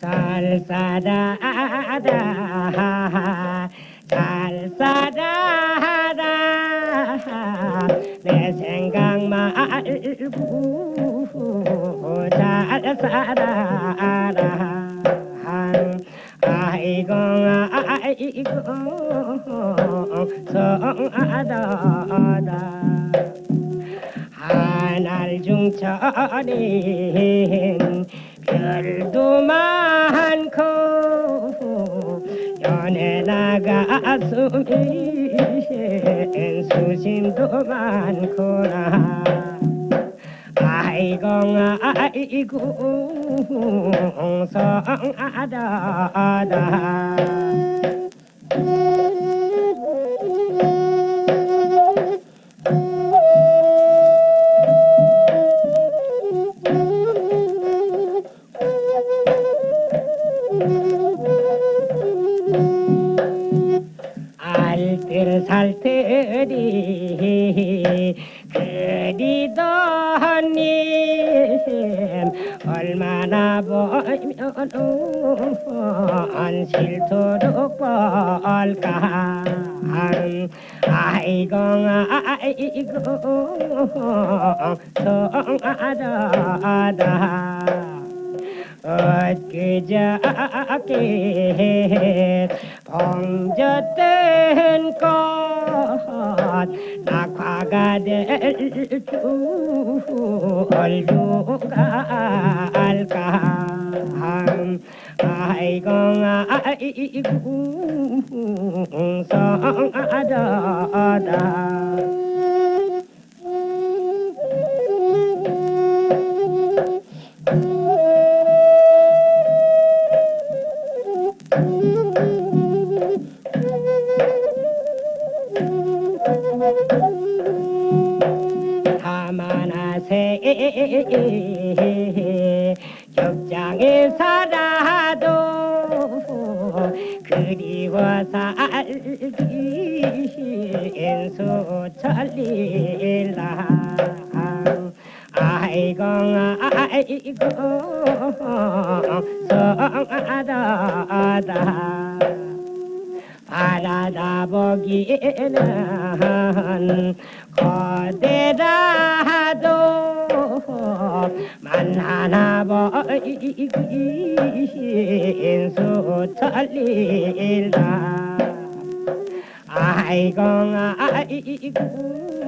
잘 살아라 잘 살아라 내 생각 말고 잘 살아라 아이고 아이고 성하다. 하늘 중천엔 별도 많고 연애 나가슴이 수심 도 많구나 아이고 아이고 성하다 알뜰 살뜰이 그리더님 얼마나 안 싫도록 벌까. 아이고 아이고. 성하다 엊그저께 봉졌던 꽃 낙화가 될줄 누가 알까? 아이고 아이고 성하다 하마나세 격장에 살아도 그리워 살기 인수 천리라. 아이고 아이고 성하다. 바라다 보기에는 거대라도 보이기 인수 천리라 아이고 아이고